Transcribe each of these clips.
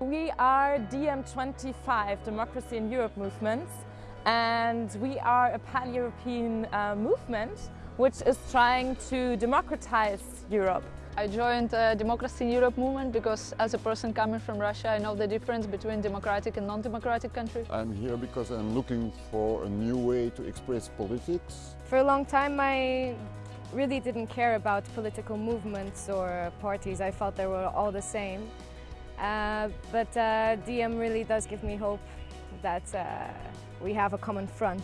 We are DiEM25, Democracy in Europe movements, and we are a pan-European uh, movement which is trying to democratize Europe. I joined the Democracy in Europe movement because as a person coming from Russia I know the difference between democratic and non-democratic countries. I'm here because I'm looking for a new way to express politics. For a long time I really didn't care about political movements or parties. I felt they were all the same. Uh, but uh, DiEM really does give me hope that uh, we have a common front.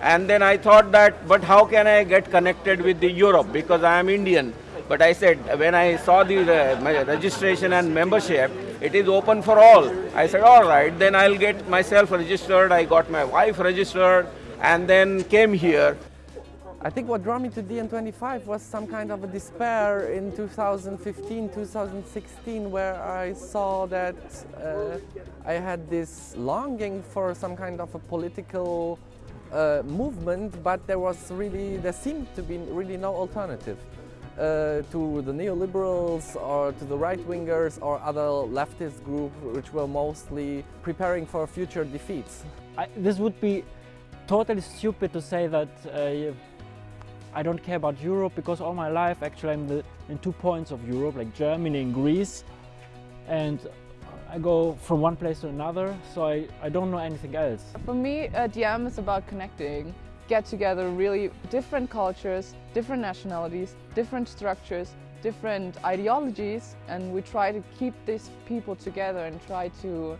And then I thought that, but how can I get connected with the Europe because I am Indian. But I said, when I saw the uh, registration and membership, it is open for all. I said, all right, then I'll get myself registered. I got my wife registered and then came here. I think what drew me to DiEM25 was some kind of a despair in 2015, 2016, where I saw that uh, I had this longing for some kind of a political uh, movement, but there was really, there seemed to be really no alternative. Uh, to the neoliberals or to the right-wingers or other leftist groups which were mostly preparing for future defeats. I, this would be totally stupid to say that uh, I don't care about Europe because all my life actually I'm the, in two points of Europe like Germany and Greece and I go from one place to another so I, I don't know anything else. For me uh, DiEM is about connecting get together really different cultures, different nationalities, different structures, different ideologies and we try to keep these people together and try to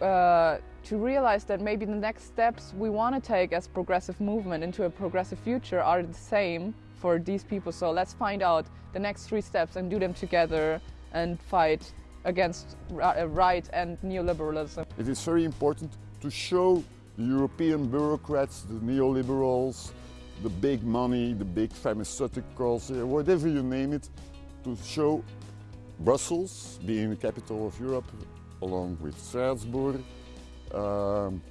uh, to realize that maybe the next steps we want to take as progressive movement into a progressive future are the same for these people. So let's find out the next three steps and do them together and fight against uh, right and neoliberalism. It is very important to show the European bureaucrats, the neoliberals, the big money, the big pharmaceuticals, whatever you name it, to show Brussels, being the capital of Europe, along with Strasbourg, um,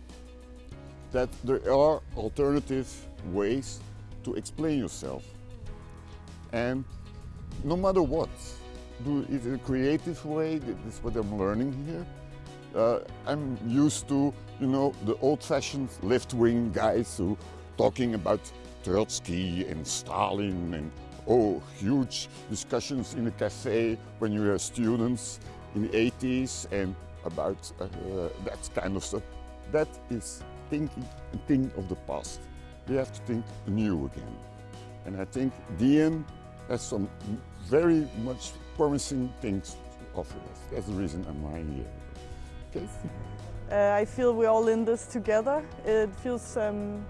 that there are alternative ways to explain yourself. And no matter what, do it in a creative way, this is what I'm learning here. Uh, I'm used to, you know, the old-fashioned left-wing guys who talking about Trotsky and Stalin and oh, huge discussions in a cafe when you were students in the 80s and about uh, that kind of stuff. That is thinking thing of the past. We have to think new again. And I think DiEM has some very much promising things to offer us. That's the reason I'm here. Okay. Uh, I feel we're all in this together. It feels um,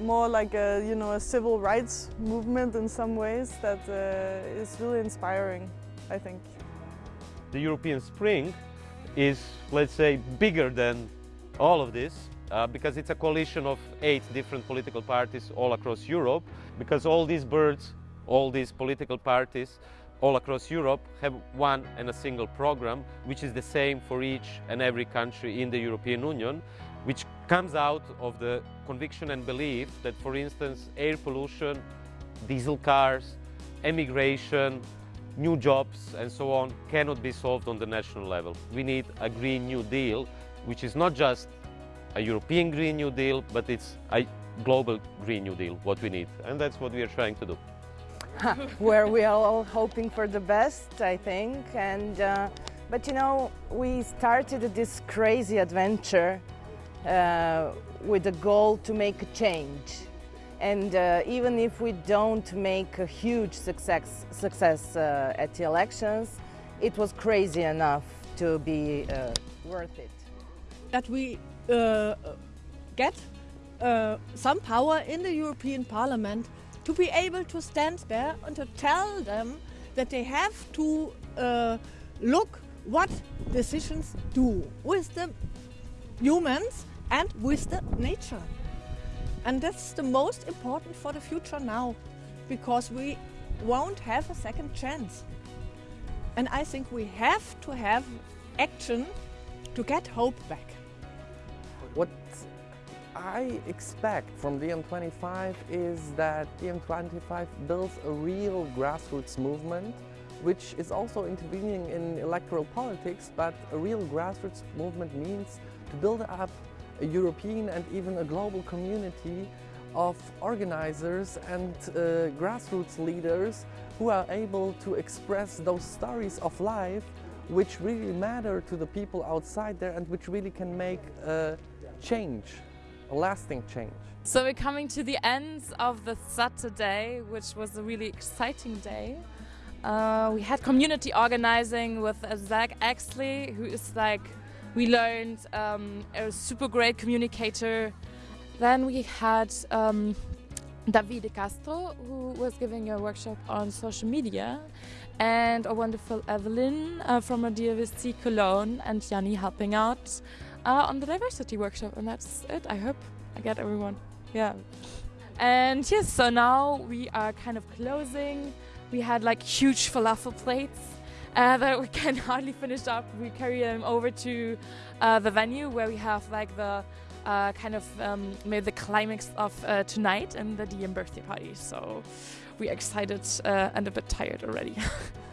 more like a, you know, a civil rights movement in some ways that uh, is really inspiring, I think. The European Spring is, let's say, bigger than all of this uh, because it's a coalition of eight different political parties all across Europe because all these birds, all these political parties all across Europe have one and a single program which is the same for each and every country in the European Union which comes out of the conviction and belief that for instance air pollution, diesel cars, emigration, new jobs and so on cannot be solved on the national level. We need a Green New Deal, which is not just a European Green New Deal, but it's a global Green New Deal, what we need. And that's what we are trying to do. Where we are all hoping for the best, I think. And, uh, but you know, we started this crazy adventure uh, with the goal to make a change. And uh, even if we don't make a huge success, success uh, at the elections, it was crazy enough to be uh, worth it. That we uh, get uh, some power in the European Parliament to be able to stand there and to tell them that they have to uh, look what decisions do with the humans and with the nature. And that's the most important for the future now, because we won't have a second chance. And I think we have to have action to get hope back. What I expect from DiEM25 is that DiEM25 builds a real grassroots movement which is also intervening in electoral politics, but a real grassroots movement means to build up a European and even a global community of organizers and uh, grassroots leaders who are able to express those stories of life which really matter to the people outside there and which really can make a change, a lasting change. So we're coming to the end of the Saturday, which was a really exciting day. Uh, we had community organizing with uh, Zack Exley, who is like, we learned um, a super great communicator. Then we had um, Davide Castro, who was giving a workshop on social media, and a wonderful Evelyn uh, from VST Cologne, and Yanni helping out uh, on the diversity workshop. And that's it, I hope I get everyone. Yeah. And yes, so now we are kind of closing. We had like huge falafel plates uh, that we can hardly finish up. We carry them over to uh, the venue where we have like the uh, kind of um, maybe the climax of uh, tonight and the DiEM birthday party. So we're excited uh, and a bit tired already.